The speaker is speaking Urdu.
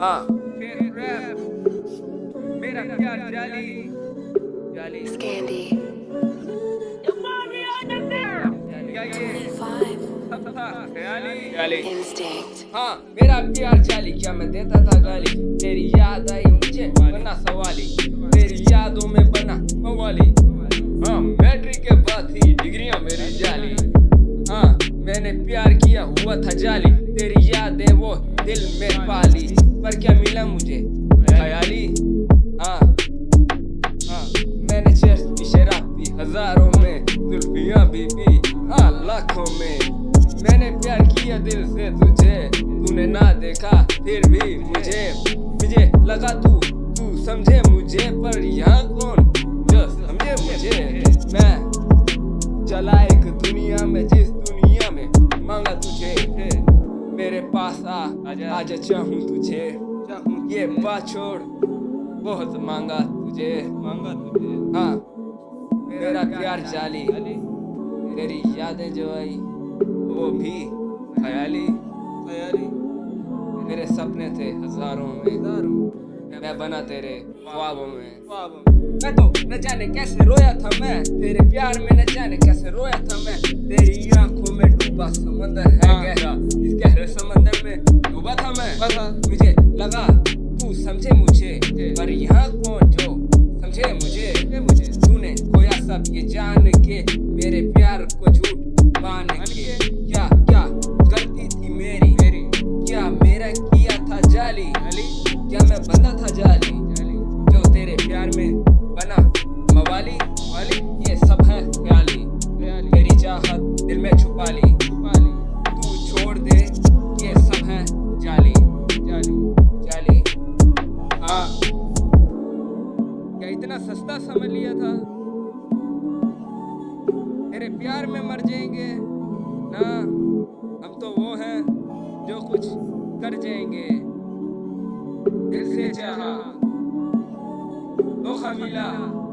ہاں۔ میرا پیار جالی جالی. ہاں میرا پیار جالی کیا میں دیتا تھا گالی؟ تیری یاد آئی مجھے بنا سوالی۔ تیری یادوں میں بنا موالی۔ ہاں میٹرک کے بعد تھی ڈگریاں میری جالی۔ ہاں میں نے پیار کیا ہوا تھا جالی۔ تیری یادیں وہ دل میں پالی۔ پر کیا ملا مجھے؟ خیالی ہاں ہاں میں نے چرس کی شراب پی ہزاروں میں، زلفیاں بھی پی ہاں لاکھوں میں۔ میں نے پیار کیا دل سے تجھے، تو نے نہ دیکھا، پھر بھی مجھے۔ مجھے لگا تو تو سمجھے مجھے، پر یہاں کون؟ جو سمجھے مجھے۔ میں چلا ایک دنیا میں، جس دنیا میں مانگا تجھے میرے پاس آ آج چاہوں تجھے یہ بات چھوڑ بہت مانگا تجھے مانگا تجھے ہاں میرا پیار جالی تیری یادیں جو آئی وہ بھی خیالی خیالی میرے سپنے تھے ہزاروں میں میں بنا تیرے خوابوں میں میں تو نہ جانے کیسے رویا تھا میں تیرے پیار میں نہ جانے کیسے رویا تھا میں تیری آنکھوں میں ڈوبا سمندر ہے گہرا گہرے سمندر میں ڈوبا تھا میں مجھے لگا تو سمجھے مجھے پر یہاں کون جو سمجھے مجھے مجھے تو نے کھویا سب یہ جان کے میرے پیار کو جھوٹ مان کے کیا کیا غلطی تھی میری کیا میرا کیا تھا جالی کیا میں بندہ تھا جالی جو تیرے پیار میں بنا موالی والی یہ سب ہے خیالی میری چاہت دل میں چھپا لی اتنا سستا سمجھ لیا تھا۔ تیرے پیار میں مر جائیں گے۔ نہ، ہم تو وہ ہیں جو کچھ کر جائیں گے۔ دل سے چاہا۔ دو خمیلہ۔